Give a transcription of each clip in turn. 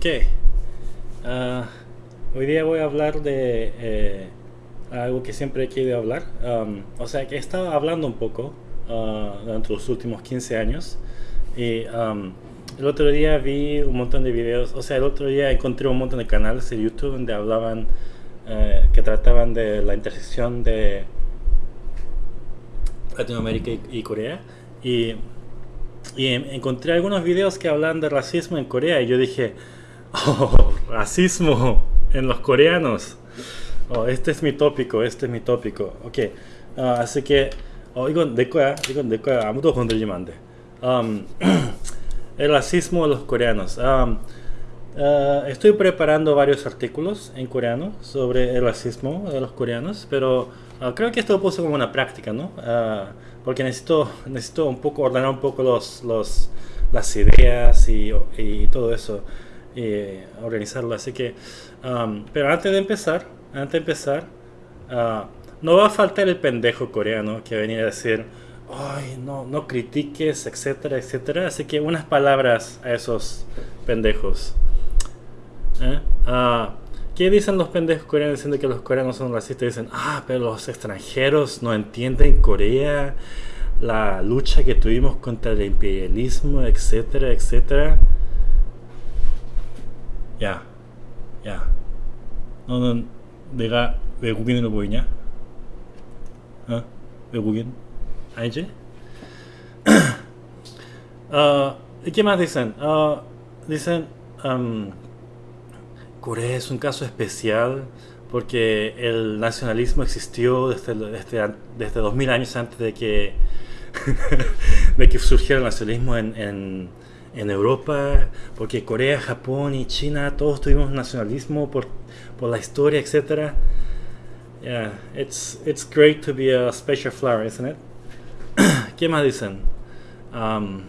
Ok. Ah, hoy día voy a hablar de eh, algo que siempre he querido hablar. Um, o sea, que he estado hablando un poco ah, durante los últimos 15 años. Y um, el otro día vi un montón de videos. O sea, el otro día encontré un montón de canales de YouTube donde hablaban, eh, que trataban de la intersección de Latinoamérica y, y Corea. Y y encontré algunos videos que hablan de racismo en Corea y yo dije, oh, racismo en los coreanos. Oh, este es mi tópico, este es mi tópico. Ok, uh, así que, oh, 이건 내 거야, 이건 내 거야. 아무도 건드리면 안 돼. Um, el racismo de los coreanos. Um, uh, estoy preparando varios artículos en coreano sobre el racismo de los coreanos, pero uh, creo que esto lo puse como una práctica, ¿no? Uh, porque necesito, necesito un poco ordenar un poco los, los, las ideas y, y todo eso, y organizarlo. Así que, um, pero antes de empezar, antes de empezar, uh, no va a faltar el pendejo coreano que venía a decir, ay, no, no critiques, etcétera, etcétera. Así que unas palabras a esos pendejos. ¿Eh? Uh, ¿Qué dicen los pendejos coreanos diciendo que los coreanos son racistas? Dicen, ah, pero los extranjeros no entienden Corea, la lucha que tuvimos contra el imperialismo, etcétera, etcétera. Ya, ya. 너는 내가 외국인으로 보이냐? 어? 외국인? 아니지? 어, ¿Qué más dicen? Uh, dicen, um, Corea es un caso especial porque el nacionalismo existió desde, desde, desde 2000 años antes de que, de que surgiera el nacionalismo en, en, en, Europa, porque Corea, Japón y China, todos tuvimos nacionalismo por, por la historia, etc. Yeah, it's, it's great to be a special flower, isn't it? ¿Qué más dicen? Um,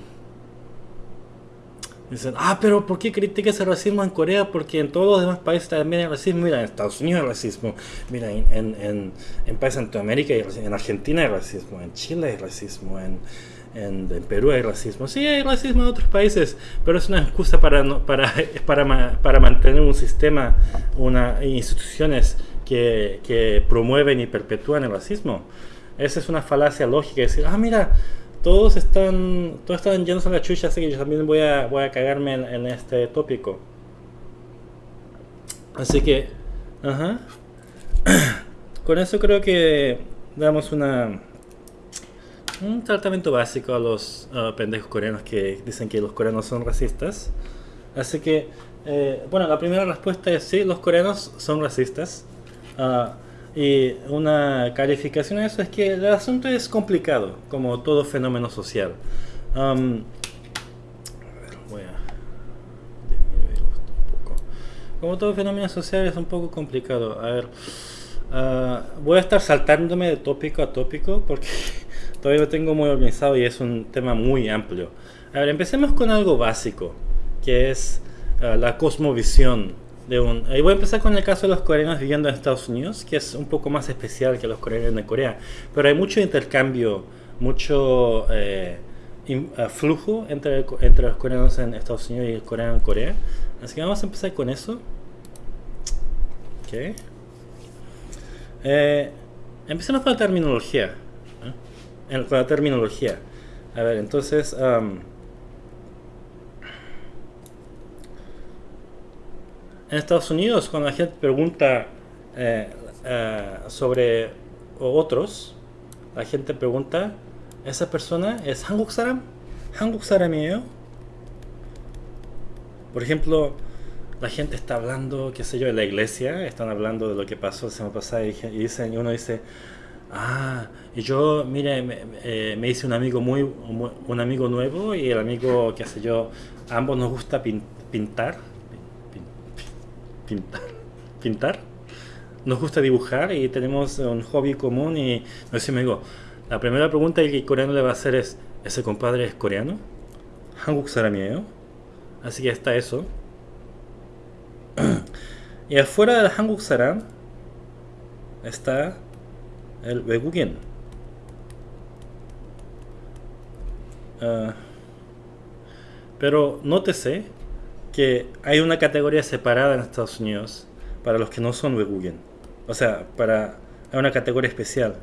Dicen, ah, pero ¿por qué criticas el racismo en Corea? Porque en todos los demás países también hay racismo. Mira, en Estados Unidos hay racismo. Mira, en, en, en países de Centroamérica hay racismo. En Argentina hay racismo. En Chile hay racismo. En, en, Perú hay racismo. Sí, hay racismo en otros países. Pero es una excusa para, no, para, para, para mantener un sistema, una, instituciones que, que promueven y perpetúan el racismo. Esa es una falacia lógica. Decir, ah, mira todos están todos están llenos a la chucha, así que yo también voy a, voy a cagarme en, este tópico. Así que, ajá. Con eso creo que damos una un tratamiento básico a los uh, pendejos coreanos que dicen que los coreanos son racistas. Así que, eh, bueno, la primera respuesta es sí, los coreanos son racistas. Uh, y una calificación a eso es que el asunto es complicado, como todo fenómeno social. Um, voy a. Como todo fenómeno social es un poco complicado. A ver, uh, voy a estar saltándome de tópico a tópico porque todavía lo tengo muy organizado y es un tema muy amplio. A ver, empecemos con algo básico, que es uh, la cosmovisión de un... Y voy a empezar con el caso de los coreanos viviendo en Estados Unidos, que es un poco más especial que los coreanos de Corea. Pero hay mucho intercambio, mucho eh, eh, flujo entre, entre los coreanos en Estados Unidos y el coreano en Corea. Así que vamos a empezar con eso. Ok. Eh, empecemos con la terminología Con la terminología. A ver, entonces... en Estados Unidos, cuando la gente pregunta eh, eh, sobre otros, la gente pregunta, ¿esa persona es Hanguk Saram? ¿Hanguk Saram이에요? Por ejemplo, la gente está hablando, qué sé yo, en la iglesia, están hablando de lo que pasó la semana pasada y, dicen, y uno dice, ah, y yo, mire, me, eh, me, hice un amigo muy, un amigo nuevo y el amigo, qué sé yo, ambos nos gusta pintar pintar. pintar. Nos gusta dibujar y tenemos un hobby común y no sé, me digo, la primera pregunta que el coreano le va a hacer es, ¿ese compadre es coreano? Hanguk saram이에요? Así que está eso. y afuera del Hanguk saram está el 외국인. Uh, pero nótese que hay una categoría separada en Estados Unidos para los que no son Wegugen. O sea, para hay una categoría especial.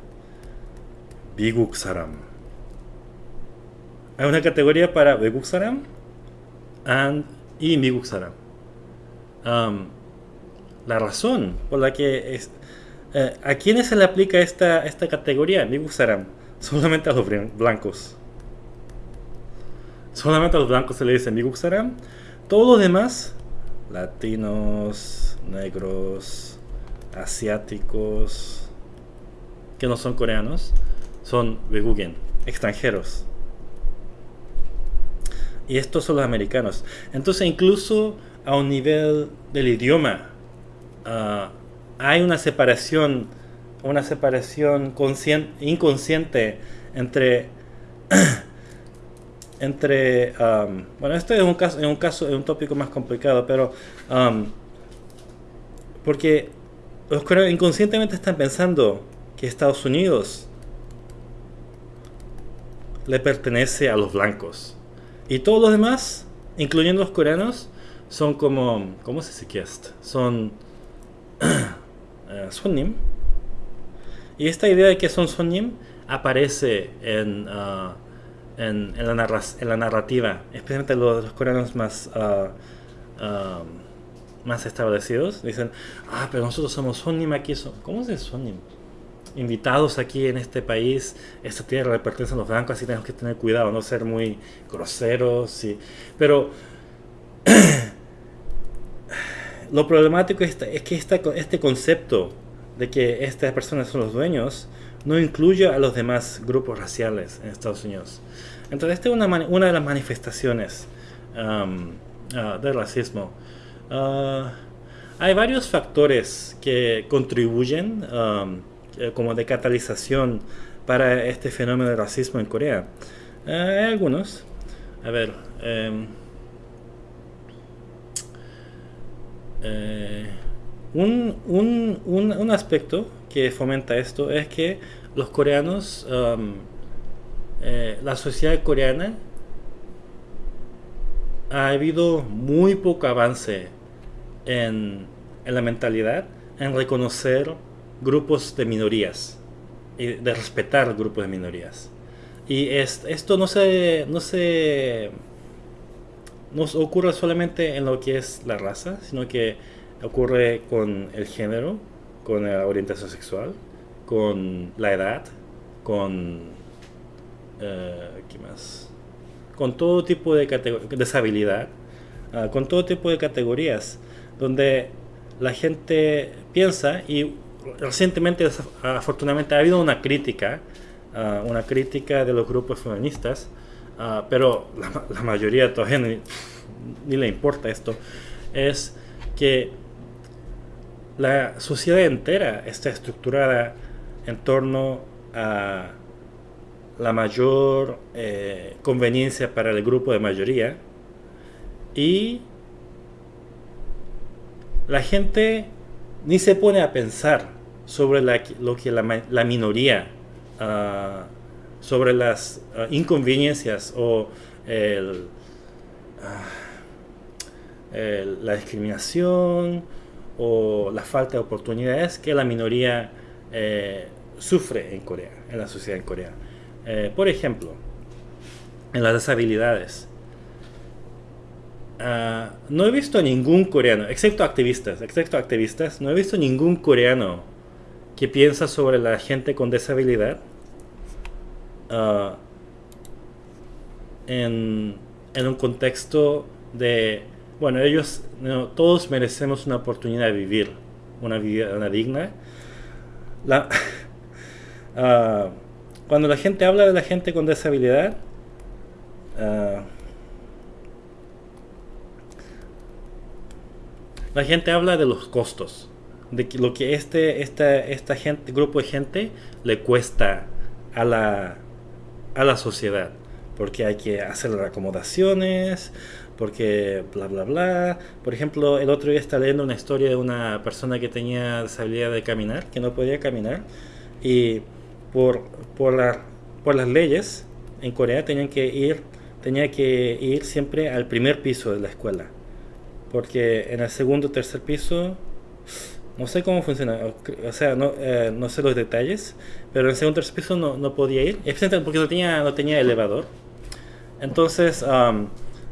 Biguk Saram. Hay una categoría para Beguk Saram y Miguk Saram. la razón por la que es, eh, a quiénes se le aplica esta, esta categoría, Saram, solamente a los blancos. Solamente a los blancos se le dice Miguk Saram. Todos los demás, latinos, negros, asiáticos, que no son coreanos, son Wegugen, extranjeros. Y estos son los americanos. Entonces incluso a un nivel del idioma ah, hay una separación, una separación inconsciente entre entre um, bueno esto es un caso en un caso es un tópico más complicado pero um, porque los coreanos inconscientemente están pensando que Estados Unidos le pertenece a los blancos. Y todos los demás incluyendo los coreanos son como cómo se dice son uh, y esta idea de que son sonnim aparece en uh, en, la, narrativa, especialmente los, los coreanos más, uh, más establecidos, dicen, ah, pero nosotros somos Sonim aquí, ¿cómo es Sonim? Invitados aquí en este país, esta tierra le pertenece a los blancos, así tenemos que tener cuidado, no ser muy groseros, y, pero lo problemático es, es que este concepto de que estas personas son los dueños no incluye a los demás grupos raciales en Estados Unidos. Entonces, esta es una, una de las manifestaciones um, uh, del racismo. Uh, hay varios factores que contribuyen um, eh, como de catalización para este fenómeno de racismo en Corea. Uh, hay algunos. A ver. Um, eh, un, un, un, un, aspecto que fomenta esto es que los coreanos eh, la sociedad coreana ha habido muy poco avance en, la mentalidad, en reconocer grupos de minorías y de respetar grupos de minorías. Y esto no se, no se nos ocurre solamente en lo que es la raza, sino que ocurre con el género, con la orientación sexual, con la edad, con eh, ¿qué más? Con todo tipo de deshabilidad, uh, con todo tipo de categorías, donde la gente piensa y recientemente, afortunadamente, ha habido una crítica, uh, una crítica de los grupos feministas, uh, pero la, la, mayoría todavía ni, ni le importa esto, es que la sociedad entera está estructurada en torno a la mayor eh, conveniencia para el grupo de mayoría y la gente ni se pone a pensar sobre lo que la, minoría, uh, sobre las uh, inconveniencias o el, la discriminación o la falta de oportunidades que la minoría eh, sufre en Corea, en la sociedad en Corea. Eh, por ejemplo, en las deshabilidades. Ah, no he visto ningún coreano, excepto activistas, excepto activistas, no he visto ningún coreano que piensa sobre la gente con deshabilidad ah, en, un contexto de, bueno, ellos, todos merecemos una oportunidad de vivir una vida digna. Uh, cuando la gente habla de la gente con deshabilidad, uh, la gente habla de los costos, de lo que este, esta, esta gente, grupo de gente le cuesta a la, a la sociedad, porque hay que hacer las acomodaciones, porque bla bla bla. Por ejemplo, el otro día estaba leyendo una historia de una persona que tenía deshabilidad de caminar, que no podía caminar, y por, por, la, por las leyes en Corea tenían que ir tenía que ir siempre al primer piso de la escuela porque en el segundo o tercer piso, no sé cómo funciona, o sea, no, eh, no sé los detalles, pero en segundo piso no, no podía ir, porque no tenía, no tenía elevador. Entonces,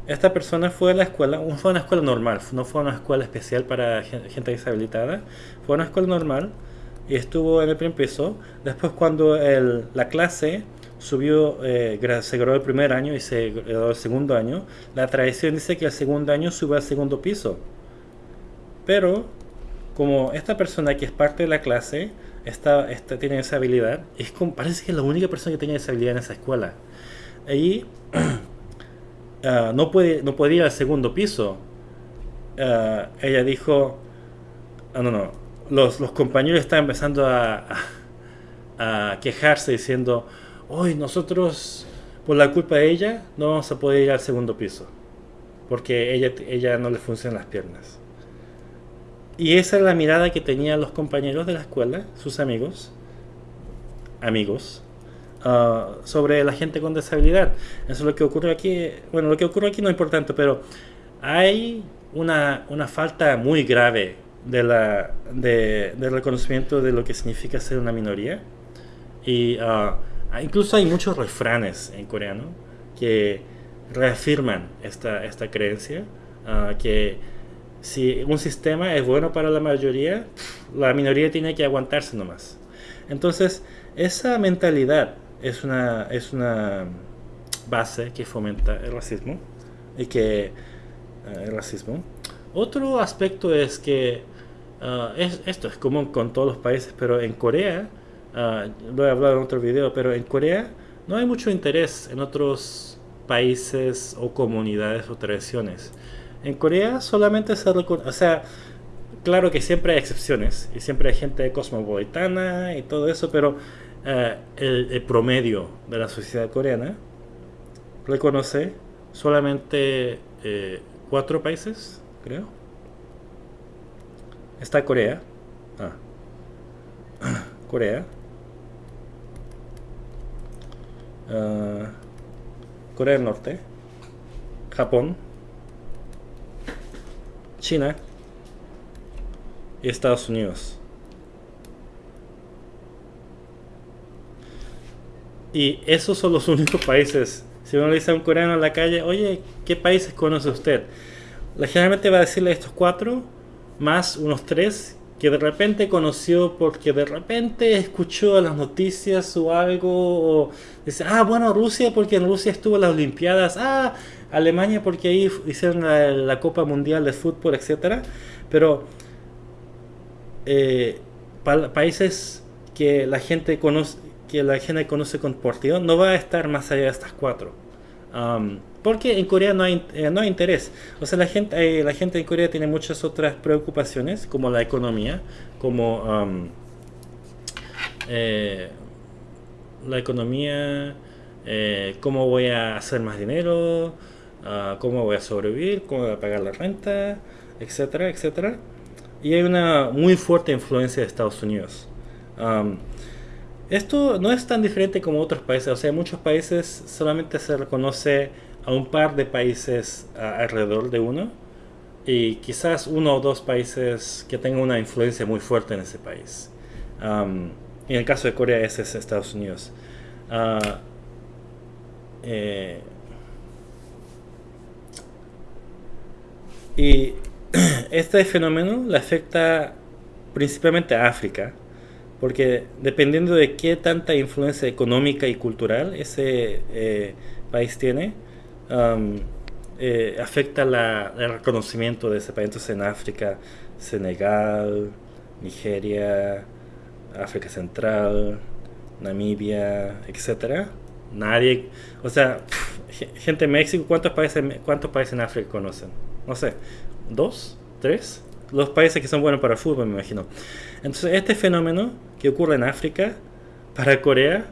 esta persona fue a la escuela, fue a una escuela normal, no fue a una escuela especial para gente deshabilitada, fue a una escuela normal y estuvo en el primer piso. Después cuando el, la clase subió, eh, se graduó el primer año y se graduó el segundo año, la tradición dice que el segundo año sube al segundo piso. Pero como esta persona que es parte de la clase tiene esa habilidad, es como, parece que es la única persona que tiene esa habilidad en esa escuela. Y ah, no, puede, no puede ir al segundo piso. Ah, ella dijo, ah, no, no, los, los compañeros están empezando a, a quejarse diciendo, hoy nosotros, por la culpa de ella, no vamos a poder ir al segundo piso. Porque ella, ella no le funcionan las piernas. Y esa es la mirada que tenían los compañeros de la escuela, sus amigos, amigos, ah, sobre la gente con disabilidad. Eso es lo que ocurre aquí. Bueno, lo que ocurre aquí no es importante, pero hay una, una falta muy grave de la, de, del reconocimiento de lo que significa ser una minoría. Y uh, incluso hay muchos refranes en coreano que reafirman esta, esta creencia, ah, que si un sistema es bueno para la mayoría, la minoría tiene que aguantarse nomás. Entonces, esa mentalidad es una, es una base que fomenta el racismo y que ah, el racismo. Otro aspecto es que es, esto es común con todos los países, pero en Corea uh, lo he hablado en otro video, pero en Corea no hay mucho interés en otros países o comunidades o tradiciones. En Corea solamente se reconoce, o sea, claro que siempre hay excepciones y siempre hay gente cosmopolitana y todo eso, pero uh, el, promedio de la sociedad coreana reconoce solamente eh, cuatro países, creo. Está Corea. Ah. Corea. Ah, Corea del Norte, Japón, China y Estados Unidos. Y esos son los únicos países. Si uno le dice a un coreano en la calle, oye, ¿qué países conoce usted? La va a decirle estos cuatro, más unos tres que de repente conoció porque de repente escuchó las noticias o algo, dice, ah, bueno, Rusia porque en Rusia estuvo las Olimpiadas, ah, Alemania porque ahí hicieron la, Copa Mundial de Fútbol, etcétera, pero eh, países que la gente conoce que la gente conoce con partido no va a estar más allá de estas cuatro. Porque en Corea no hay, eh, no hay interés. O sea, la gente, eh, la gente en Corea tiene muchas otras preocupaciones, como la economía, como la economía, cómo voy a hacer más dinero, ah, cómo voy a sobrevivir, cómo voy a pagar la renta, etcétera, etcétera. Y hay una muy fuerte influencia de Estados Unidos. esto no es tan diferente como otros países, o sea, en muchos países solamente se reconoce a un par de países alrededor de uno y quizás uno o dos países que tengan una influencia muy fuerte en ese país. en el caso de Corea ese es Estados Unidos. Ah, eh, y este fenómeno le afecta principalmente a África, porque dependiendo de qué tanta influencia económica y cultural ese eh, país tiene, eh, afecta el reconocimiento de ese país. En África, Senegal, Nigeria, África Central, Namibia, etcétera. Nadie, o sea, gente en México, ¿cuántos países, ¿cuántos países en África conocen? No sé, ¿dos? ¿Tres? Los países que son buenos para el fútbol, me imagino. Entonces, este fenómeno que ocurre en África, para Corea,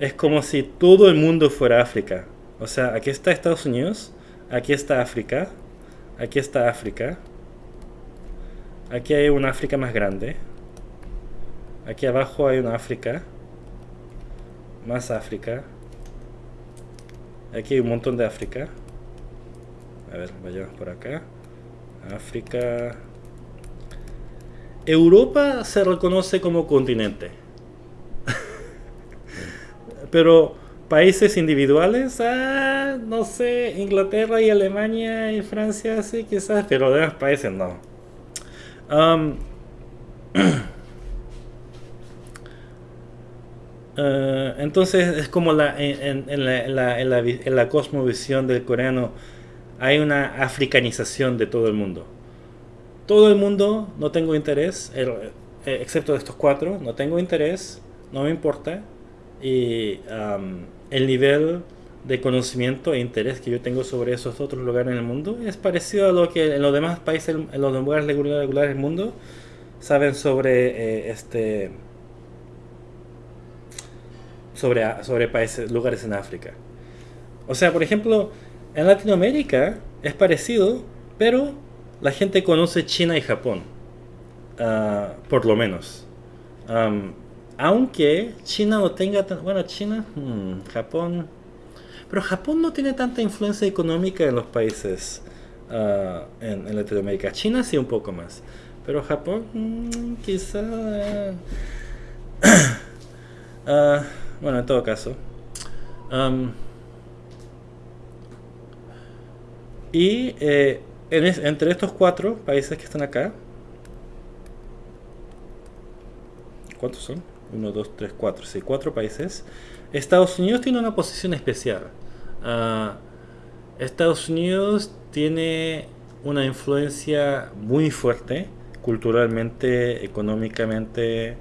es como si todo el mundo fuera África. O sea, aquí está Estados Unidos, aquí está África, aquí está África, aquí hay una África más grande, aquí abajo hay una África, más África, aquí hay un montón de África, a ver, vayamos por acá, África. Europa se reconoce como continente. Pero países individuales, ah, no sé, Inglaterra y Alemania y Francia, sí, quizás, pero demás países no. Eh, entonces es como la, en, la, en, la, cosmovisión del coreano hay una africanización de todo el mundo. Todo el mundo no tengo interés, eh, excepto de estos cuatro, no tengo interés, no me importa. Y el nivel de conocimiento e interés que yo tengo sobre esos otros lugares en el mundo es parecido a lo que en los demás países, en los lugares regulares del mundo, saben sobre eh, este sobre, sobre países, lugares en África. O sea, por ejemplo, en Latinoamérica es parecido, pero la gente conoce China y Japón, ah, por lo menos. aunque China no tenga tan... Bueno, China, hmm, Japón... Pero Japón no tiene tanta influencia económica en los países uh, en, Latinoamérica. China sí un poco más. Pero Japón, hmm, quizá... Uh, bueno, en todo caso. y eh, entre estos cuatro países que están acá, ¿cuántos son? Uno, dos, tres, cuatro. Sí, cuatro países. Estados Unidos tiene una posición especial. Ah, Estados Unidos tiene una influencia muy fuerte culturalmente, económicamente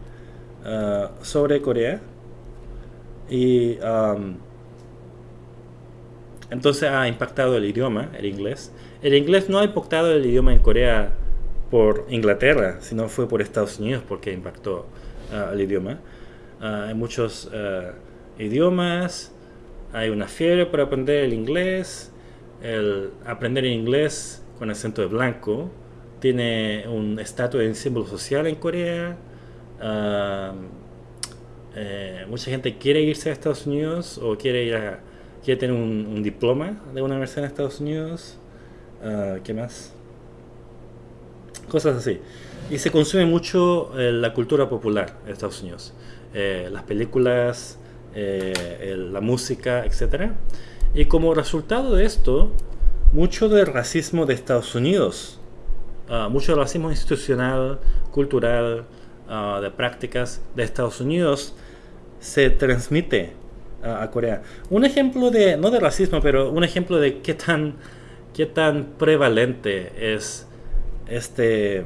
ah, sobre Corea y entonces ha impactado el idioma, el inglés. El inglés no ha impactado el idioma en Corea por Inglaterra, sino fue por Estados Unidos porque impactó uh, el idioma. Uh, hay muchos uh, idiomas, hay una fiebre por aprender el inglés. El aprender el inglés con acento de blanco tiene un estatus de símbolo social en Corea. Eh, mucha gente quiere irse a Estados Unidos o quiere ir a, quiere tener un, diploma de una universidad en Estados Unidos. Uh, ¿Qué más? Cosas así. Y se consume mucho eh, la cultura popular en Estados Unidos. Eh, las películas, la música, etc. Y como resultado de esto, mucho del racismo de Estados Unidos, uh, mucho del racismo institucional, cultural, uh, de prácticas de Estados Unidos se transmite a, Corea. Un ejemplo de, no de racismo, pero un ejemplo de qué tan, qué tan prevalente es este...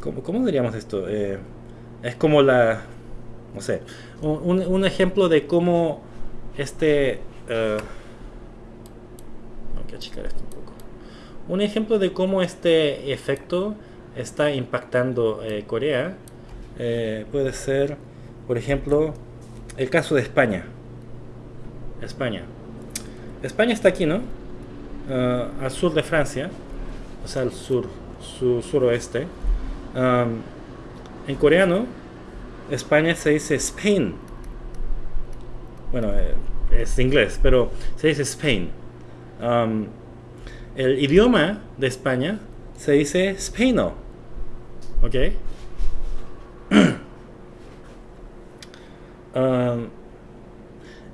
¿Cómo, cómo diríamos esto? Eh, es como la... No sé. Un, un ejemplo de cómo este... Uh, que achicar esto un poco. Un ejemplo de cómo este efecto está impactando eh, Corea puede ser por ejemplo, el caso de España. España. España está aquí, ¿no? Ah, al sur de Francia, o sea, al sur, sur suroeste. en coreano, España se dice Spain. Bueno, eh, es inglés, pero se dice Spain. el idioma de España se dice Spaino. ¿Ok?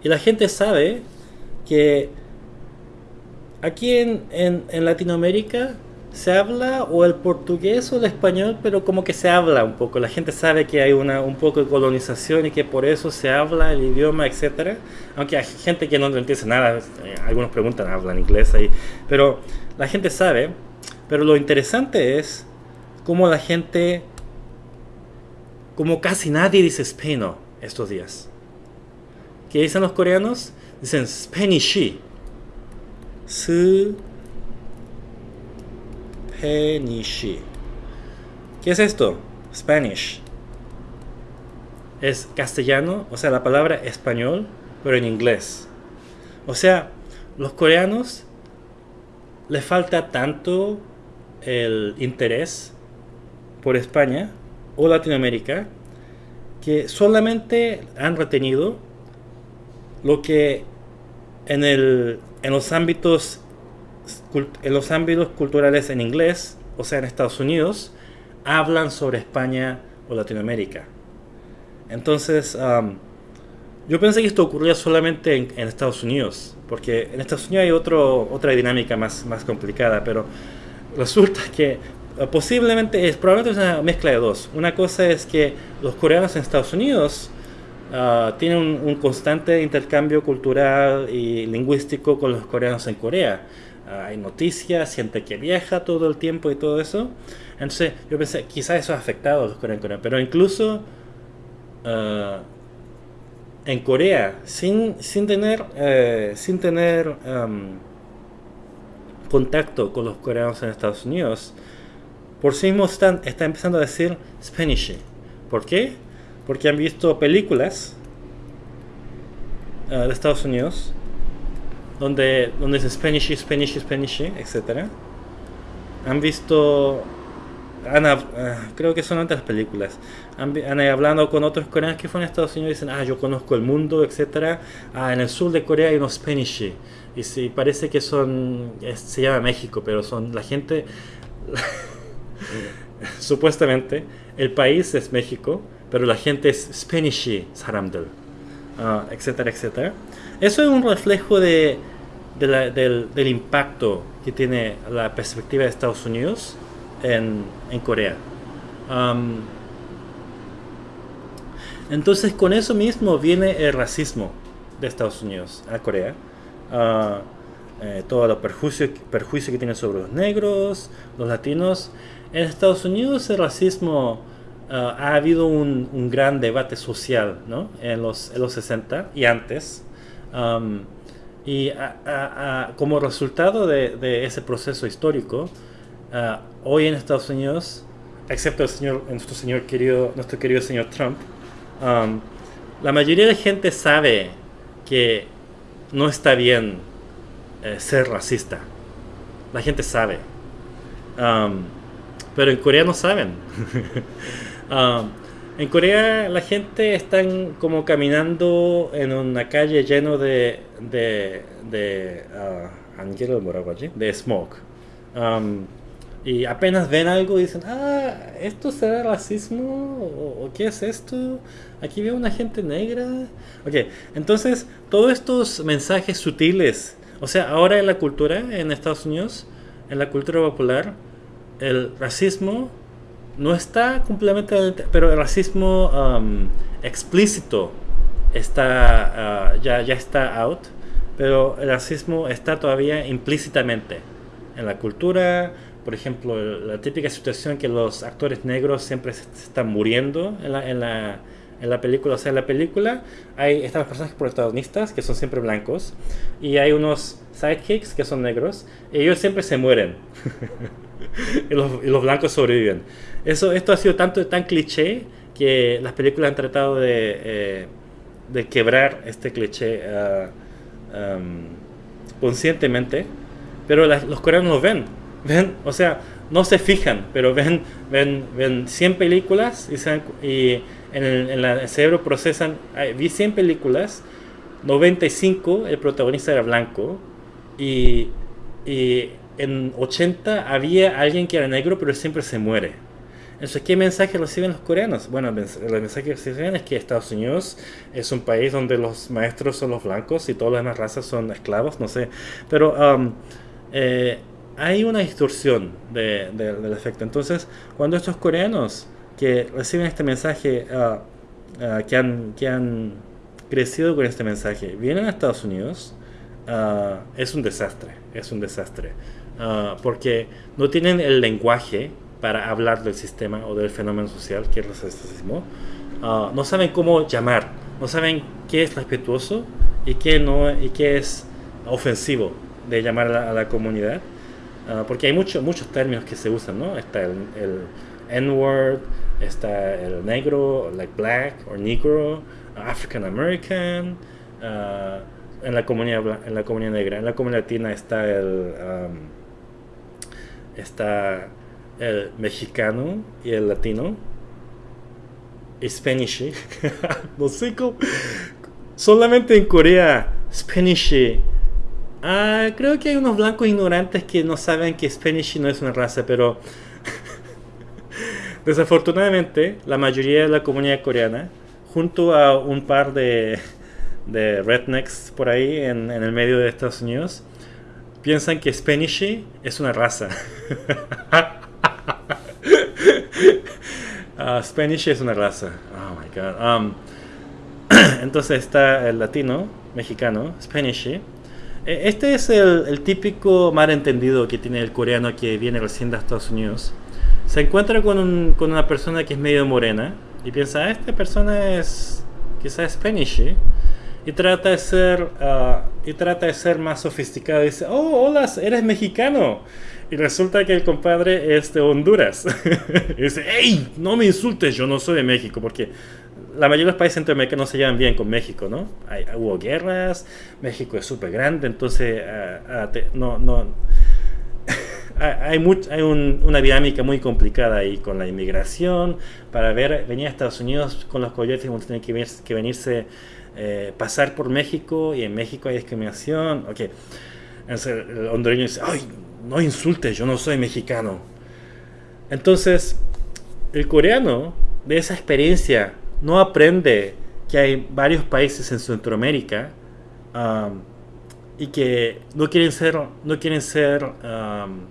y la gente sabe que aquí en, en, Latinoamérica se habla o el portugués o el español, pero como que se habla un poco. La gente sabe que hay una, un poco de colonización y que por eso se habla el idioma, etcétera. Aunque hay gente que no entiende nada, eh, algunos preguntan, hablan inglés ahí, pero la gente sabe. Pero lo interesante es cómo la gente, como casi nadie dice español estos días. ¿Qué dicen los coreanos? Dicen Spanish. Spanish. ¿Qué es esto? Spanish. Es castellano, o sea, la palabra español, pero en inglés. O sea, los coreanos les falta tanto el interés por España o Latinoamérica que solamente han retenido lo que en, el, en los ámbitos en los ámbitos culturales en inglés, o sea, en Estados Unidos, hablan sobre España o Latinoamérica. Entonces, yo pensé que esto ocurría solamente en, Estados Unidos, porque en Estados Unidos hay otro, otra dinámica más, más complicada, pero resulta que posiblemente es probablemente una mezcla de dos. Una cosa es que los coreanos en Estados Unidos ah, tienen un, constante intercambio cultural y lingüístico con los coreanos en Corea. Ah, hay noticias, gente que viaja todo el tiempo y todo eso. Entonces yo pensé, quizás eso ha afectado a los coreanos en Corea, pero incluso ah, en Corea, sin, sin tener, eh, sin tener contacto con los coreanos en Estados Unidos, por sí mismo están, está empezando a decir Spanish. ¿Por qué? Porque han visto películas ah, de Estados Unidos donde, donde dice Spanish, Spanish, Spanish, etc. Han visto Ah, creo que son otras películas. Han, han, hablado con otros coreanos que fueron a Estados Unidos y dicen, ah, yo conozco el mundo, etcétera. Ah, en el sur de Corea hay unos Spanish. Y sí, parece que son, se llama México, pero son la gente, supuestamente, el país es México, pero la gente es Spanish 사람들, uh, etcétera, etcétera. Eso es un reflejo de, de la, del, del impacto que tiene la perspectiva de Estados Unidos en, en Corea. entonces con eso mismo viene el racismo de Estados Unidos a Corea. Uh, eh, todo el perjuicio, perjuicio que tiene sobre los negros, los latinos. En Estados Unidos el racismo ah, ha habido un, un, gran debate social ¿no? en, los, en los 60 y antes. y como resultado de, de, ese proceso histórico, Ah, hoy en Estados Unidos, excepto el señor, nuestro señor querido, nuestro querido señor Trump, um, la mayoría de gente sabe que no está bien eh, ser racista. La gente sabe. Um, pero en Corea no saben. Um, en Corea la gente está como caminando en una calle lleno de de de uh, de smoke. Y apenas ven algo y dicen, ah, ¿esto será racismo? ¿O, qué es esto? Aquí veo una gente negra. Ok, entonces todos estos mensajes sutiles, o sea, ahora en la cultura en Estados Unidos, en la cultura popular, el racismo no está completamente, pero el racismo um, explícito está, uh, ya, ya está out, pero el racismo está todavía implícitamente en la cultura, por ejemplo, la típica situación que los actores negros siempre están muriendo en la, en la, en la película. O sea, en la película hay, están los personajes protagonistas que son siempre blancos y hay unos sidekicks que son negros y ellos siempre se mueren. y, los, y, los, blancos sobreviven. Eso, esto ha sido tanto tan cliché que las películas han tratado de, eh, de quebrar este cliché uh, um, conscientemente, pero los coreanos lo ven ven, o sea, no se fijan, pero ven, ven, ven 100 películas y, y en, el, en el, cerebro procesan, vi 100 películas, 95 el protagonista era blanco y, y en 80 había alguien que era negro pero siempre se muere. Entonces, ¿qué mensaje reciben los coreanos? Bueno, el mensaje que reciben es que Estados Unidos es un país donde los maestros son los blancos y todas las demás razas son esclavos, no sé. Pero um, eh, hay una distorsión de, del efecto. Entonces, cuando estos coreanos que reciben este mensaje, uh, uh, que, han, crecido con este mensaje, vienen a Estados Unidos, uh, es un desastre, es un desastre. Porque no tienen el lenguaje para hablar del sistema o del fenómeno social que es el racismo. no saben cómo llamar, no saben qué es respetuoso y qué, no, y qué es ofensivo de llamar a la comunidad. Ah, porque hay muchos muchos términos que se usan, ¿no? Está el, el N-word, está el negro, like black or negro, African American, uh, en la comunidad en la comunidad negra, en la comunidad latina está el um, está el mexicano y el latino, Spanish, no sé solamente en Corea Spanish. Ah, creo que hay unos blancos ignorantes que no saben que Spanish no es una raza, pero desafortunadamente la mayoría de la comunidad coreana, junto a un par de, de rednecks por ahí en, en el medio de Estados Unidos, piensan que Spanish es una raza. uh, es una raza. Oh my god. Um, entonces está el latino, mexicano, Spanish. E, este es el, el, típico malentendido que tiene el coreano que viene recién de Estados Unidos. Se encuentra con, un, con una persona que es medio morena y piensa, ah, esta persona es quizás Spanish y trata de ser uh, y trata de ser más sofisticado. Dice oh hola eres mexicano y resulta que el compadre es de Honduras. Y dice hey no me insultes yo no soy de México porque la mayoría de los países centroamericanos se llevan bien con México no hay, hubo guerras México es súper grande entonces uh, no no. Hay, much, hay un, una dinámica muy complicada ahí con la inmigración. Para ver, venir a Estados Unidos con los coyotes, a tener que, que venirse eh, pasar por México y en México hay discriminación. El hondureño dice, ay, no insultes, yo no soy mexicano. Entonces, el coreano de esa experiencia no aprende que hay varios países en Centroamérica um, y que no quieren ser, no quieren ser um,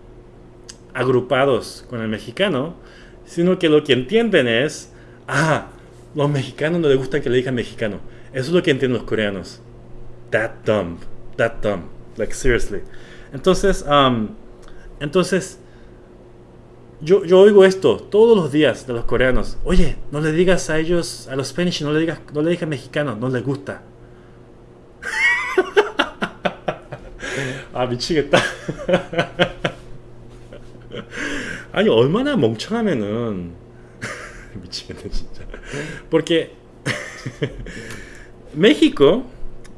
agrupados con el mexicano, sino que lo que entienden es, ah, los mexicanos no les gusta que le digan mexicano eso es lo que entienden los coreanos. That dumb. That dumb. Like, seriously. Entonces, um, entonces, yo, yo oigo esto todos los días de los coreanos. Oye, no le digas a ellos, a los Spanish, no le digas, no le digas mexicano, no les gusta. 아 미치겠다. 아니 얼마나 멍청하면은 미치겠네 진짜. Porque México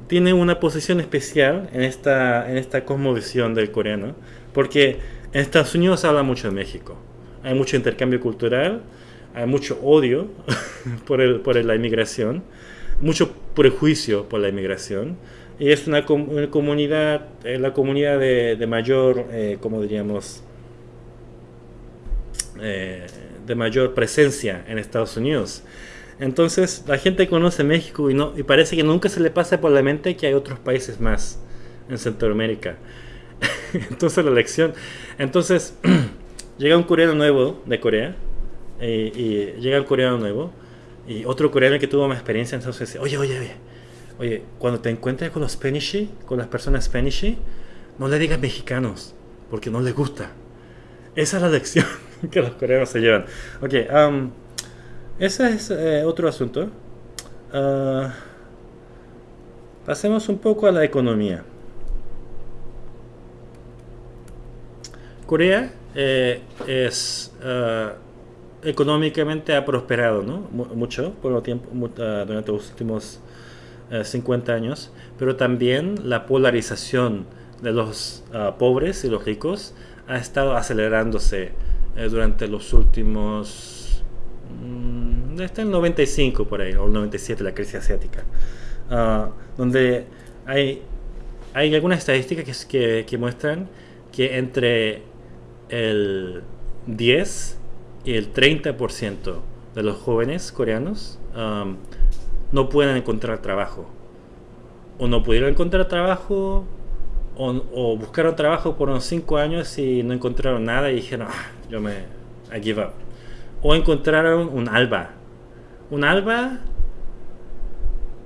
tiene una posición especial en esta, en esta cosmovisión del coreano, porque en Estados Unidos habla mucho de México. Hay mucho intercambio cultural, hay mucho odio por, el, por la inmigración, mucho prejuicio por la inmigración, y es una, una comunidad, eh, la comunidad de, de mayor, eh, como diríamos, eh, de mayor presencia en Estados Unidos. Entonces la gente conoce México y, no, y parece que nunca se le pasa por la mente que hay otros países más en Centroamérica. entonces la lección... Entonces llega un coreano nuevo de Corea y, y, llega un coreano nuevo y otro coreano que tuvo más experiencia entonces dice, oye, oye, oye, oye, cuando te encuentres con los Spanish, con las personas Spanish, no le digas mexicanos porque no les gusta. Esa es la lección que los coreanos se llevan. Ok, um, ese es eh, otro asunto. Uh, pasemos un poco a la economía. Corea eh, es uh, económicamente ha prosperado ¿no? mucho por el tiempo, uh, durante los últimos 50 años, pero también la polarización de los pobres y los ricos ha estado acelerándose durante los últimos está el 95 por ahí, o el 97, la crisis asiática, uh, donde hay, hay algunas estadísticas que, que, muestran que entre el 10 y el 30% de los jóvenes coreanos um, no pueden encontrar trabajo. O no pudieron encontrar trabajo, o, o buscaron trabajo por unos 5 años y no encontraron nada y dijeron, ah, yo me, I give up o encontraron un alba. Un alba,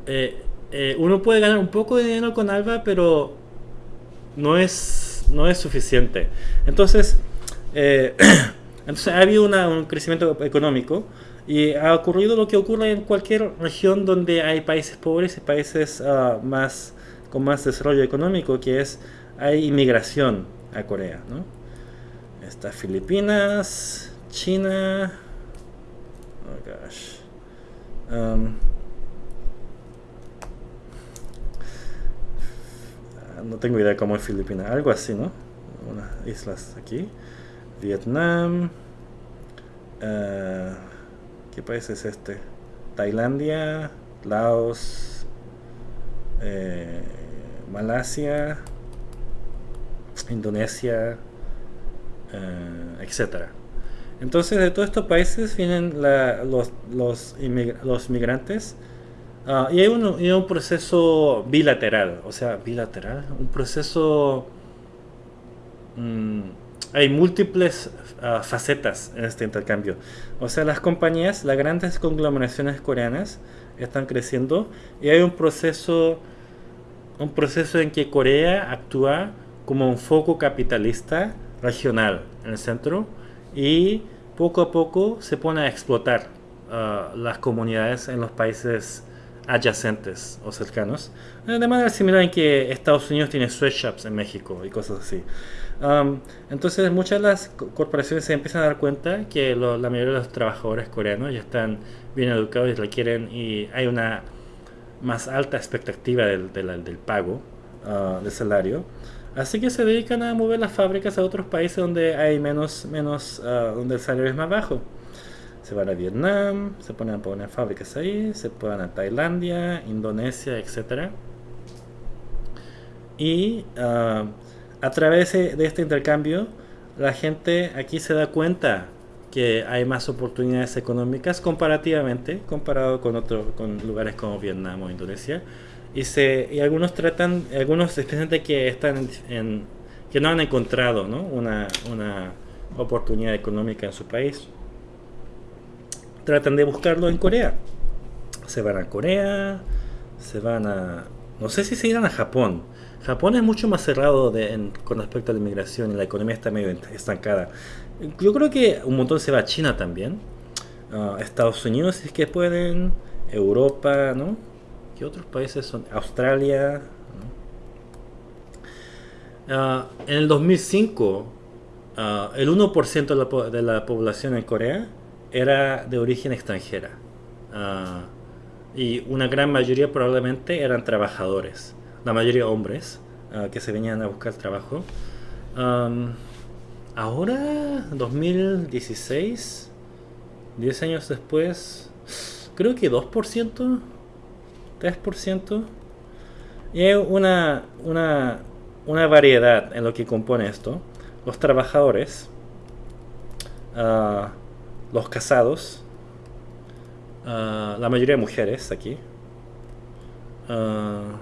eh, eh, uno puede ganar un poco de dinero con alba, pero no es, no es suficiente. Entonces, eh, entonces ha habido un crecimiento económico y ha ocurrido lo que ocurre en cualquier región donde hay países pobres y países uh, más con más desarrollo económico, que es hay inmigración a Corea. ¿no? Está Filipinas, China, Oh gosh. Um, no tengo idea cómo es Filipinas. Algo así, ¿no? Unas islas aquí. Vietnam. Uh, ¿Qué país es este? Tailandia, Laos, eh, Malasia, Indonesia, eh, etc. Entonces de todos estos países vienen los, los, migrantes ah, y hay un, un, proceso bilateral, o sea, bilateral, un proceso... Mm, hay múltiples ah, facetas en este intercambio. O sea, las compañías, las grandes conglomeraciones coreanas están creciendo y hay un proceso, un proceso en que Corea actúa como un foco capitalista regional en el centro y poco a poco se pone a explotar uh, las comunidades en los países adyacentes o cercanos, de manera similar en que Estados Unidos tiene sweatshops en México y cosas así. Um, entonces muchas de las corporaciones se empiezan a dar cuenta que la mayoría de los trabajadores coreanos ya están bien educados y requieren y hay una más alta expectativa del, del, pago uh, del salario Así que se dedican a mover las fábricas a otros países donde hay menos, menos uh, donde el salario es más bajo. Se van a Vietnam, se ponen a poner fábricas ahí, se van a Tailandia, Indonesia, etc. Y uh, a través de este intercambio, la gente aquí se da cuenta que hay más oportunidades económicas comparativamente, comparado con, otros con lugares como Vietnam o Indonesia y se y algunos tratan algunos especialmente que están en, que no han encontrado ¿no? Una, una oportunidad económica en su país. Tratan de buscarlo en Corea. Se van a Corea se van a no sé si se irán a Japón. Japón es mucho más cerrado con respecto a la inmigración y la economía está medio estancada. Yo creo que un montón se va a China también. A Estados Unidos si es que pueden. Europa no ¿Qué otros países son? Australia. Ah, en el 2005, ah, el 1% de la, de la, población en Corea era de origen extranjera. Ah, y una gran mayoría probablemente eran trabajadores. La mayoría hombres que se venían a buscar trabajo. ahora, 2016, 10 años después, creo que 2%. 3%. Y hay una, una, una variedad en lo que compone esto. Los trabajadores, uh, los casados, uh, la mayoría de mujeres aquí. Uh,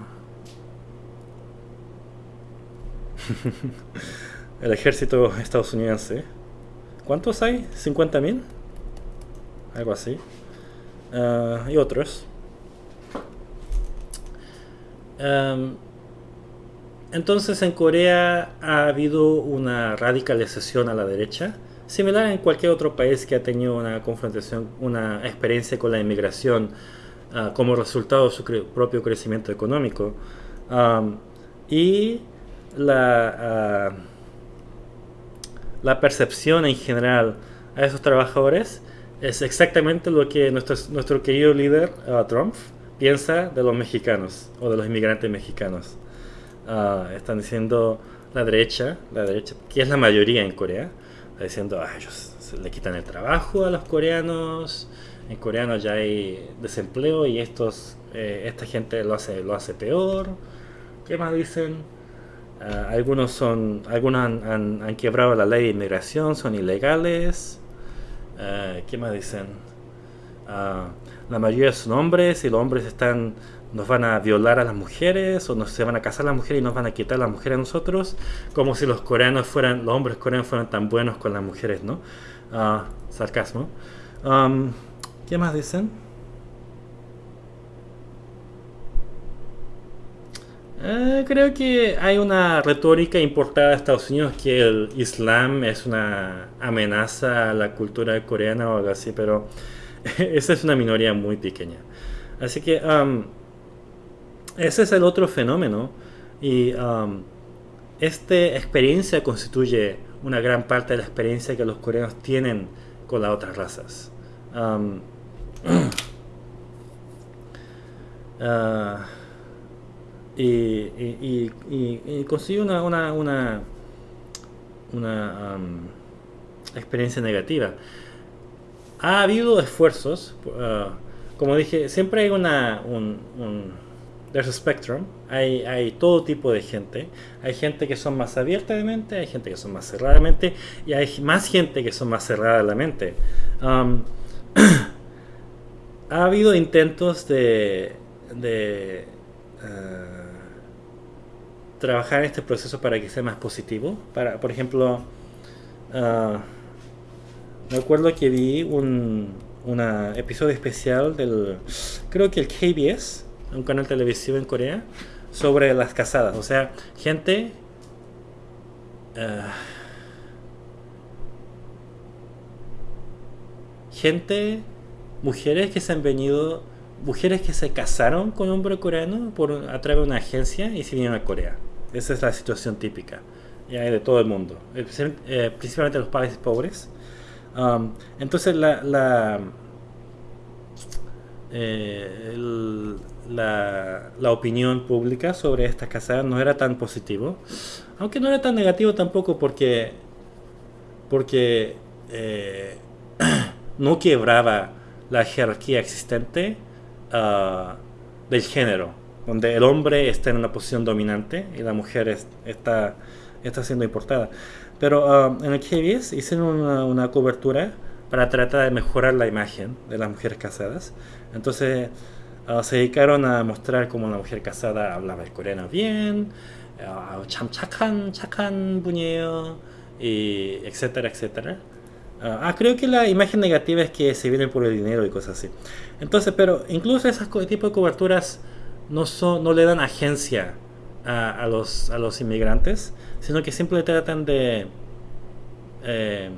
el ejército estadounidense. ¿Cuántos hay? ¿50.000? Algo así. y otros. Em, entonces en Corea ha habido una radicalización a la derecha, similar en cualquier otro país que ha tenido una confrontación, una experiencia con la inmigración ah, como resultado de su propio crecimiento económico. y la, ah, la percepción en general a esos trabajadores es exactamente lo que nuestro, nuestro querido líder ah, Trump piensa de los mexicanos o de los inmigrantes mexicanos. Ah, están diciendo la derecha, la derecha, que es la mayoría en Corea, está diciendo, ah, ellos le quitan el trabajo a los coreanos, en coreano ya hay desempleo y estos, eh, esta gente lo hace, lo hace peor. ¿Qué más dicen? Ah, algunos son, algunos han, han, quebrado la ley de inmigración, son ilegales. Ah, ¿Qué más dicen? La mayoría son hombres y los hombres están nos van a violar a las mujeres o nos se van a casar las mujeres y nos van a quitar las mujeres a nosotros como si los coreanos fueran los hombres coreanos fueran tan buenos con las mujeres no uh, sarcasmo um, ¿qué más dicen? Eh, creo que hay una retórica importada de Estados Unidos que el Islam es una amenaza a la cultura coreana o algo así, pero esa es una minoría muy pequeña. Así que ese es el otro fenómeno y esta experiencia constituye una gran parte de la experiencia que los coreanos tienen con las otras razas. Ah, y, y, y, consigue una, una, una, una experiencia negativa ha habido esfuerzos, uh, como dije, siempre hay una, un, there's a spectrum, hay, hay todo tipo de gente. Hay gente que son más abierta de mente, hay gente que son más cerrada de mente y hay más gente que son más cerrada de la mente. Um, ha habido intentos de, de uh, trabajar en este proceso para que sea más positivo. Para, por ejemplo, uh, me acuerdo que vi un episodio especial del, creo que el KBS, un canal televisivo en Corea, sobre las casadas. O sea, gente... Uh, gente, mujeres que se han venido, mujeres que se casaron con un hombre coreano por, a través de una agencia y se vinieron a Corea. Esa es la situación típica ya de todo el mundo, eh, principalmente los países pobres. Um, entonces la, la, eh, la, la, opinión pública sobre estas casadas no era tan positivo, aunque no era tan negativo tampoco porque, porque eh, no quebraba la jerarquía existente uh, del género, donde el hombre está en una posición dominante y la mujer está, está siendo importada. Pero um, en el KBS hicieron una, cobertura para tratar de mejorar la imagen de las mujeres casadas. Entonces uh, se dedicaron a mostrar cómo una mujer casada hablaba el coreano bien, uh, 참 착한 착한 분이에요, y etcétera, etcétera. Uh, ah, creo que la imagen negativa es que se vienen por el dinero y cosas así. Entonces, pero incluso ese tipo de coberturas no, son, no le dan agencia a, los, a los inmigrantes, sino que simplemente tratan de eh,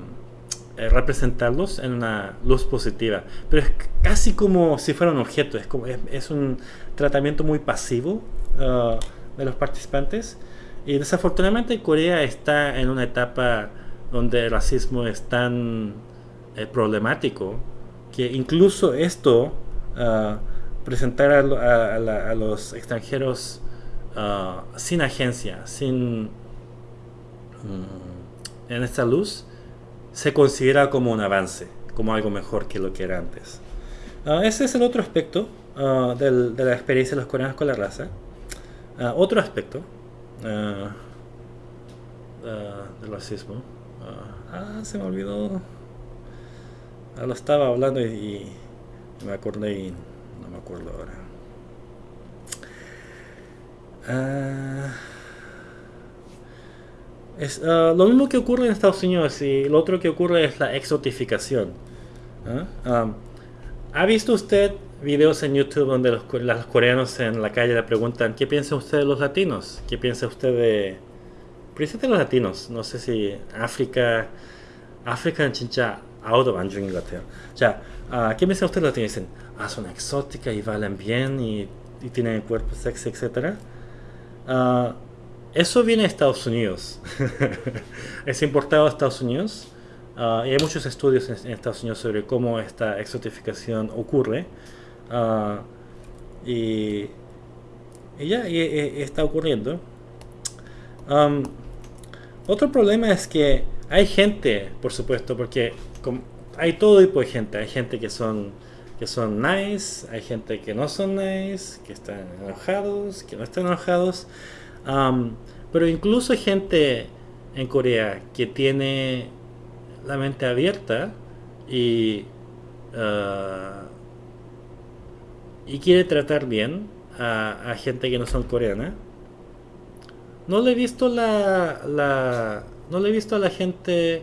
eh, representarlos en una luz positiva. Pero es casi como si fuera un objeto, es, como, es, un tratamiento muy pasivo uh, de los participantes. Y desafortunadamente Corea está en una etapa donde el racismo es tan eh, problemático que incluso esto, uh, presentar a, a, los extranjeros uh, sin agencia, sin en esta luz, se considera como un avance, como algo mejor que lo que era antes. Uh, ese es el otro aspecto uh, del, de la experiencia de los coreanos con la raza. otro aspecto del racismo. ah, se me olvidó. Ah, lo estaba hablando y, y me acordé y no me acuerdo ahora. Ah, es, uh, lo mismo que ocurre en Estados Unidos y lo otro que ocurre es la exotificación. ¿ah? Um, ¿Ha visto usted videos en YouTube donde los, los, coreanos en la calle le preguntan ¿qué piensa usted de los latinos? ¿Qué piensa usted de... Principalmente los latinos, no sé si África... África 진짜 out of 중인 것 같아요. 자, uh, ¿qué piensa usted de los latinos? Dicen, ah, son exóticas y valen bien y, y tienen cuerpo sexy, etcétera. Uh, eso viene de Estados Unidos. es importado a Estados Unidos. Uh, y hay muchos estudios en, Estados Unidos sobre cómo esta exotificación ocurre. Uh, y, y, ya y, y está ocurriendo. Um, otro problema es que hay gente, por supuesto, porque hay todo tipo de gente. Hay gente que son que son nice, hay gente que no son nice, que están enojados, que no están enojados. Pero incluso gente en Corea que tiene la mente abierta y, uh, y quiere tratar bien a, gente que no son coreana. No le he visto la, la no le he visto a la gente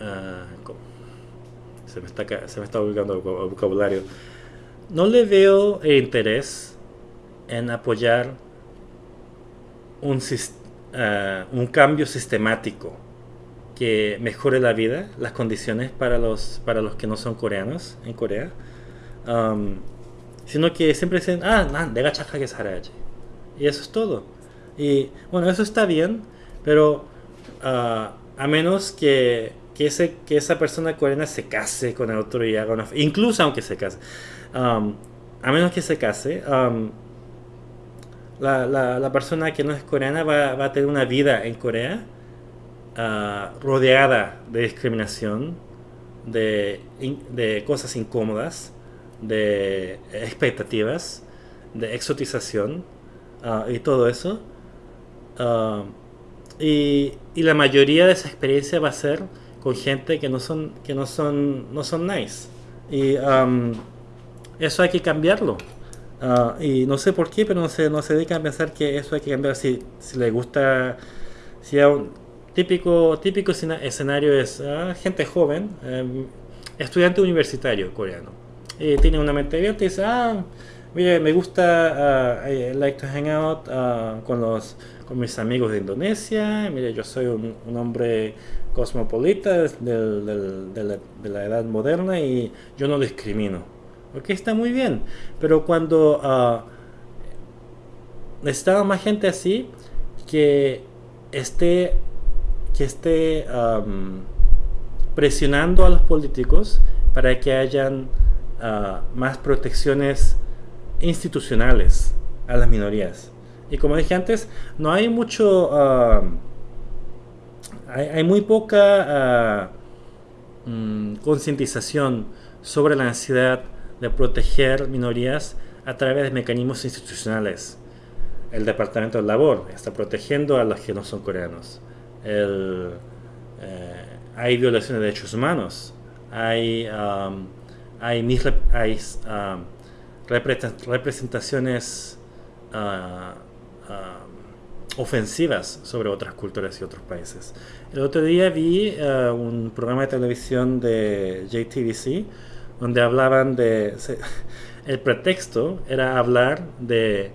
Ah, se, me está, se me está ubicando el vocabulario no le veo interés en apoyar ah, un, cambio sistemático que mejore la vida, las condiciones para los, que no son coreanos en Corea, sino que siempre dicen, ah, nan, de que Y eso es todo. Y bueno, eso está bien, pero ah, a menos que, que, ese, que esa persona coreana se case con el otro y haga una... Incluso aunque se case. Um, a menos que se case, um, la, la, persona que no es coreana va, va a tener una vida en Corea uh, rodeada de discriminación, de, de cosas incómodas, de expectativas, de exotización ah, y todo eso. Ah, y, y, la mayoría de esa experiencia va a ser con gente que no son, que no son, no son nice. Y eso hay que cambiarlo. Ah, y no sé por qué, pero no se, no se dedican a pensar que eso hay que cambiar. Si, si le gusta, si un típico, típico escenario es gente joven, em, estudiante universitario coreano, y tiene una mente abierta y dice, ah, mire, me gusta, uh, like to hang out uh, con, los, con mis amigos de Indonesia, mire, yo soy un, un hombre cosmopolita del, del, de, la, de, la, edad moderna y yo no discrimino. Ok, está muy bien, pero cuando uh, más gente así que esté, que esté presionando a los políticos para que hayan uh, más protecciones institucionales a las minorías. Y como dije antes, no hay mucho, hay, hay, muy poca uh, mm, concientización sobre la necesidad de proteger minorías a través de mecanismos institucionales. El Departamento de Labor está protegiendo a los que no son coreanos. El, eh, hay violaciones de derechos humanos, hay, um, hay, hay um, representaciones uh, uh, ofensivas sobre otras culturas y otros países. El otro día vi uh, un programa de televisión de JTBC donde hablaban de... Se, el pretexto era hablar de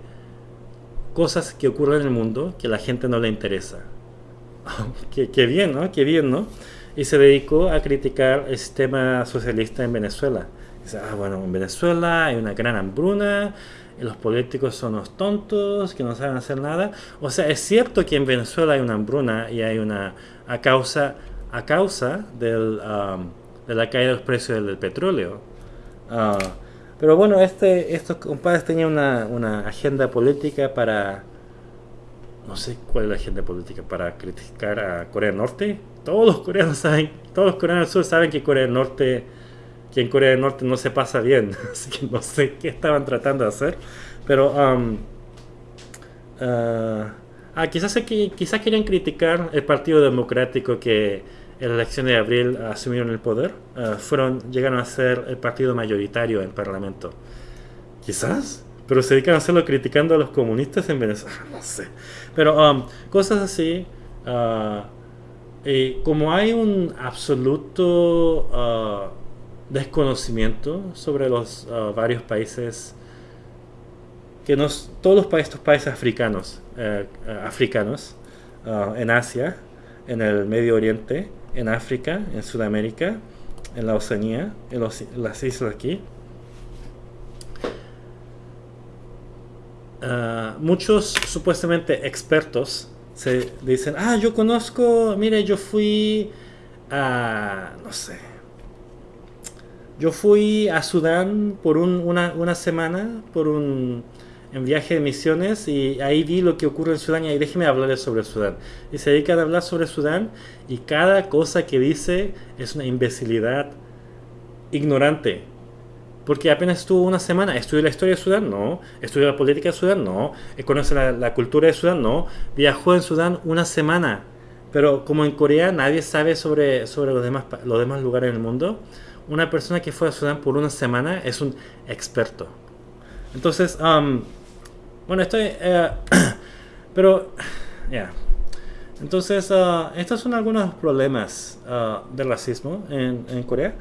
cosas que ocurren en el mundo que a la gente no le interesa. qué, qué bien, ¿no? Qué bien, ¿no? y se dedicó a criticar el sistema socialista en Venezuela. Dice, ah, bueno, en Venezuela hay una gran hambruna, y los políticos son unos tontos, que no saben hacer nada. O sea, es cierto que en Venezuela hay una hambruna y hay una, a causa, a causa del, um, de la caída de los precios del, petróleo. Uh, pero bueno, este, estos compadres tenían una, una agenda política para no sé cuál es la agenda política para criticar a Corea del Norte. Todos los coreanos saben, todos los coreanos del sur saben que Corea del Norte, que en Corea del Norte no se pasa bien, así que no sé qué estaban tratando de hacer, pero um, uh, ah, quizás, quizás querían criticar el Partido Democrático que en la elección de abril asumieron el poder, uh, fueron, llegaron a ser el partido mayoritario en el Parlamento. Quizás, pero se dedican a hacerlo criticando a los comunistas en Venezuela, no sé. Pero um, cosas así, uh, como hay un absoluto uh, desconocimiento sobre los uh, varios países, que nos, todos los países, estos países africanos, eh, africanos en Asia, en el Medio Oriente, en África, en Sudamérica, en la Oceanía, en, los, las islas aquí, Uh, muchos supuestamente expertos se dicen, ah, yo conozco, mire, yo fui a, no sé, yo fui a Sudán por un, una, una, semana, por un en viaje de misiones y ahí vi lo que ocurre en Sudán y ahí déjeme hablarles sobre Sudán. Y se dedican a hablar sobre Sudán y cada cosa que dice es una imbecilidad ignorante porque apenas estuvo una semana. ¿Estudió la historia de Sudán? No. ¿Estudió la política de Sudán? No. ¿Conoce la, la, cultura de Sudán? No. Viajó en Sudán una semana. Pero como en Corea nadie sabe sobre, sobre los, demás, los demás lugares en el mundo, una persona que fue a Sudán por una semana es un experto. Entonces, bueno, estoy... Uh, pero, ya. Entonces, uh, estos son algunos problemas uh, del racismo en, Corea.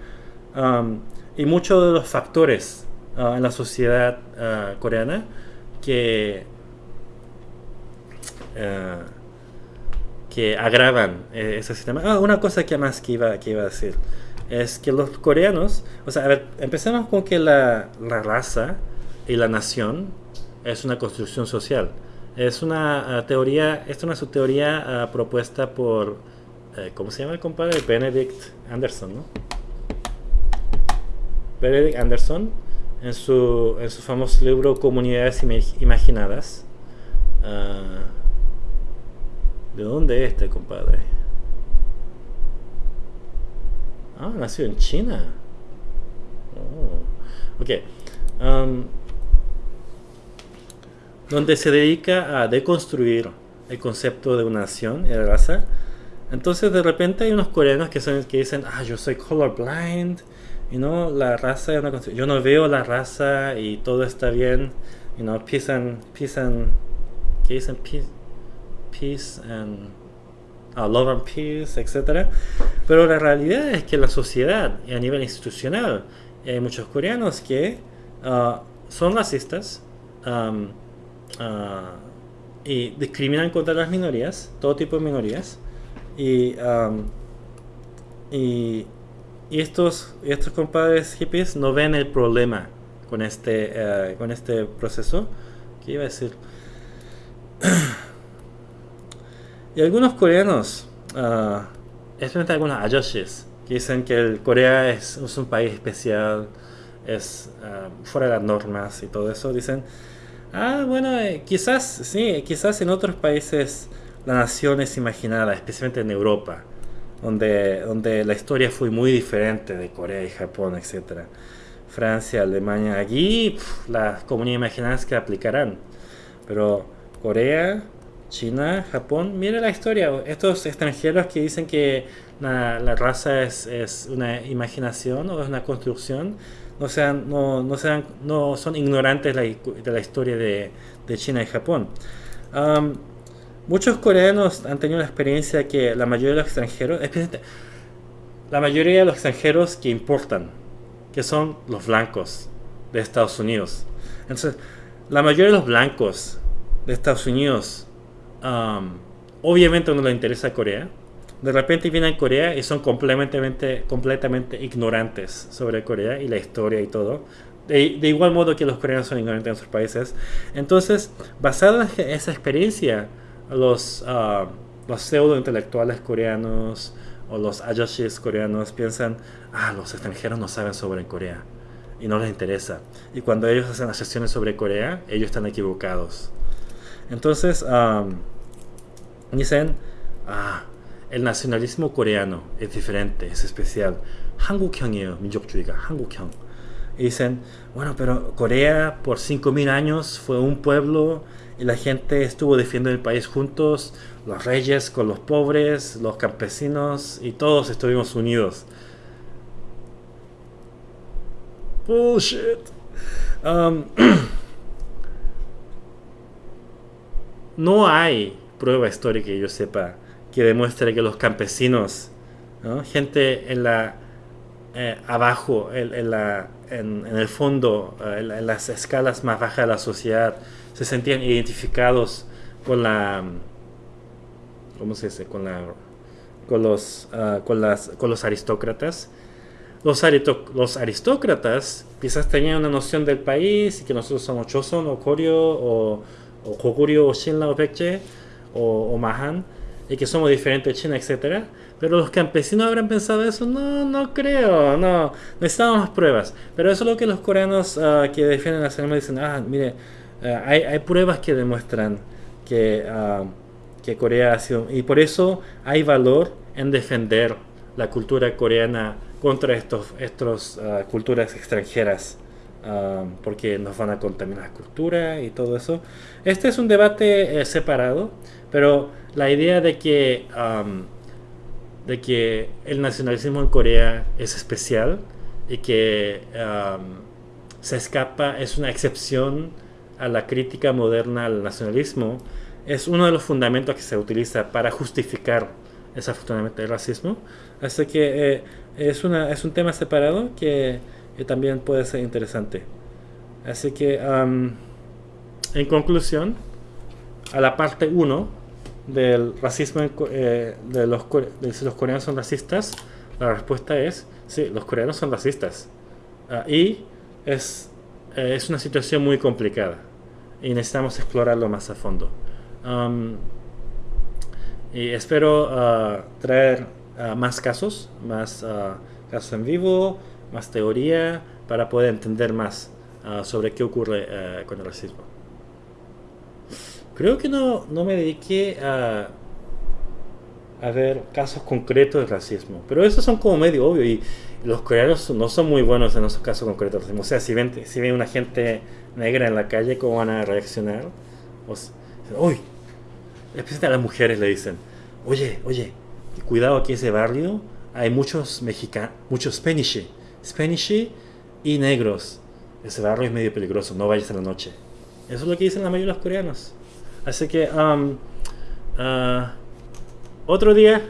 Y muchos de los factores uh, en la sociedad coreana que, uh, que agravan eh, ese sistema. Ah, una cosa que más que iba, que iba a decir es que los coreanos, o sea, empecemos con que la, la raza y la nación es una construcción social. Es una teoría, esta es una teoría propuesta por, eh, ¿cómo se llama el compadre? Benedict Anderson, ¿no? Benedict Anderson en su, en su famoso libro Comunidades Imaginadas. Uh, ¿De dónde es este compadre? Ah, nació en China. Oh. Ok. Um, donde se dedica a deconstruir el concepto de una nación y de raza. Entonces de repente hay unos coreanos que, son, que dicen, ah, yo soy colorblind, y no, la raza Yo no veo la raza y todo está bien, you know, peace and, peace and, ¿qué dicen? Peace, peace and, uh, love and peace, etc. Pero la realidad es que la sociedad y a nivel institucional hay muchos coreanos que uh, son racistas, um, uh, y discriminan contra las minorías, todo tipo de minorías, y, um, y, estos, estos compadres hippies no ven el problema con este, uh, con este proceso. ¿Qué iba a decir? y algunos coreanos, uh, especialmente algunos ayoshis, que dicen que el Corea es, es un país especial, es uh, fuera de las normas y todo eso, dicen Ah, bueno, eh, quizás, sí, quizás en otros países la nación es imaginada, especialmente en Europa, donde, donde la historia fue muy diferente de Corea y Japón, etc. Francia, Alemania, allí las comunidades imaginadas que aplicarán. Pero Corea, China, Japón, mire la historia. Estos extranjeros que dicen que la, la raza es, es, una imaginación o es una construcción, no sean, no, no sean, no son ignorantes de la, historia de, China y Japón. muchos coreanos han tenido la experiencia que la mayoría de los extranjeros, la mayoría de los extranjeros que importan, que son los blancos de Estados Unidos. Entonces, la mayoría de los blancos de Estados Unidos, obviamente no les interesa Corea, de repente vienen a Corea y son completamente, completamente ignorantes sobre Corea y la historia y todo. De, igual modo que los coreanos son ignorantes en sus países. Entonces, basado en esa experiencia, los, uh, los pseudo intelectuales coreanos o los ayoshis coreanos piensan, ah, los extranjeros no saben sobre Corea y no les interesa. Y cuando ellos hacen las sesiones sobre Corea, ellos están equivocados. Entonces, dicen, ah, el nacionalismo coreano es diferente, es especial. 한국형이에요, 민족주의가 한국형. Y dicen, bueno, pero Corea por 5.000 años fue un pueblo y la gente estuvo defendiendo el país juntos, los reyes con los pobres, los campesinos y todos estuvimos unidos. Bullshit. Um, no hay prueba histórica que yo sepa que demuestre que los campesinos, gente en la eh, abajo, en, el fondo, eh, en, las escalas más bajas de la sociedad, se sentían identificados con la, ¿cómo se dice? Con los, ah, con las, con los aristócratas. Los, los, aristócratas quizás tenían una noción del país y que nosotros somos Choson o Koryo o, o Shinla o Baekje o, o Mahan y que somos diferentes de China, etcétera. Pero los campesinos habrán pensado eso, no, no creo, no, necesitamos más pruebas. Pero eso es lo que los coreanos uh, que defienden la cinema dicen, ah, mire, uh, hay, hay, pruebas que demuestran que, uh, que Corea ha sido, y por eso hay valor en defender la cultura coreana contra estos, estos culturas extranjeras. porque nos van a contaminar la cultura y todo eso. Este es un debate eh, separado, pero la idea de que, de que el nacionalismo en Corea es especial y que se escapa, es una excepción a la crítica moderna al nacionalismo, es uno de los fundamentos que se utiliza para justificar ese fundamento del racismo. Así que eh, es, una, es un tema separado que, también puede ser interesante. Así que, en conclusión, a la parte 1 del racismo eh, de, los, de si los coreanos son racistas, la respuesta es sí, los coreanos son racistas. Ah, y es, eh, es una situación muy complicada y necesitamos explorarlo más a fondo. y espero ah, traer ah, más casos, más casos en vivo, más teoría, para poder entender más sobre qué ocurre eh, con el racismo. Creo que no, no me dediqué a, a ver casos concretos de racismo. Pero esos son como medio obvio y los coreanos no son muy buenos en esos casos concretos de racismo. O sea, si ven, si ven una gente negra en la calle, ¿cómo van a reaccionar? O sea, uy, especialmente a las mujeres le dicen, oye, oye, cuidado aquí en ese barrio, hay muchos mexicanos, muchos Spanish, Spanish y negros. Ese barrio es medio peligroso, no vayas en la noche. Eso es lo que dicen la mayoría de los coreanos. Así que, um, uh, otro día